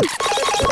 Oh!